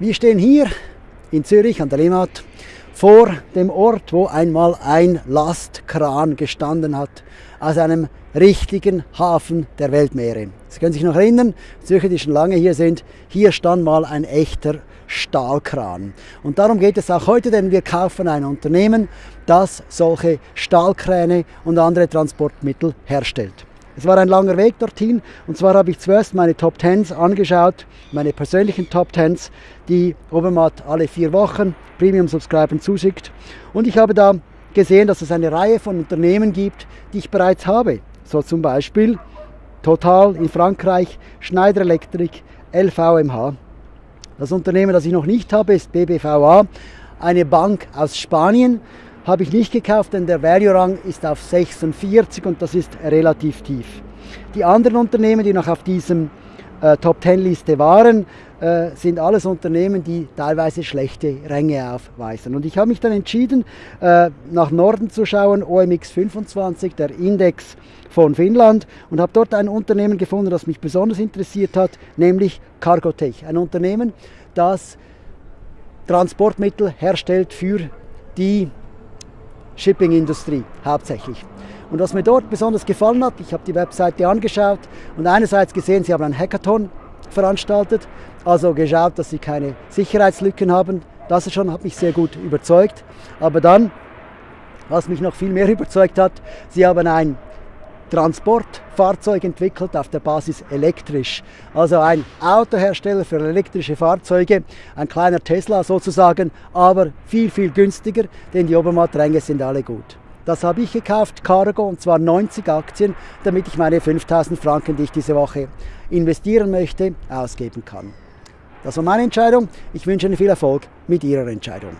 Wir stehen hier in Zürich an der Limmat vor dem Ort, wo einmal ein Lastkran gestanden hat, aus einem richtigen Hafen der Weltmeere. Sie können sich noch erinnern, Zürcher, die schon lange hier sind, hier stand mal ein echter Stahlkran. Und darum geht es auch heute, denn wir kaufen ein Unternehmen, das solche Stahlkräne und andere Transportmittel herstellt. Es war ein langer Weg dorthin und zwar habe ich zuerst meine Top Tens angeschaut, meine persönlichen Top Tens, die Obermatt alle vier Wochen Premium Subscribern zuschickt und ich habe da gesehen, dass es eine Reihe von Unternehmen gibt, die ich bereits habe. So zum Beispiel Total in Frankreich, Schneider Electric, LVMH. Das Unternehmen, das ich noch nicht habe, ist BBVA, eine Bank aus Spanien, habe ich nicht gekauft, denn der Value-Rang ist auf 46 und das ist relativ tief. Die anderen Unternehmen, die noch auf diesem äh, Top 10 Liste waren, äh, sind alles Unternehmen, die teilweise schlechte Ränge aufweisen. Und ich habe mich dann entschieden, äh, nach Norden zu schauen, OMX 25, der Index von Finnland, und habe dort ein Unternehmen gefunden, das mich besonders interessiert hat, nämlich Cargotech. Ein Unternehmen, das Transportmittel herstellt für die Shipping-Industrie hauptsächlich. Und was mir dort besonders gefallen hat, ich habe die Webseite angeschaut und einerseits gesehen, sie haben einen Hackathon veranstaltet, also geschaut, dass sie keine Sicherheitslücken haben. Das schon hat mich sehr gut überzeugt. Aber dann, was mich noch viel mehr überzeugt hat, sie haben ein Transportfahrzeug entwickelt auf der Basis elektrisch. Also ein Autohersteller für elektrische Fahrzeuge, ein kleiner Tesla sozusagen, aber viel, viel günstiger, denn die Obermattränge sind alle gut. Das habe ich gekauft, Cargo, und zwar 90 Aktien, damit ich meine 5000 Franken, die ich diese Woche investieren möchte, ausgeben kann. Das war meine Entscheidung. Ich wünsche Ihnen viel Erfolg mit Ihrer Entscheidung.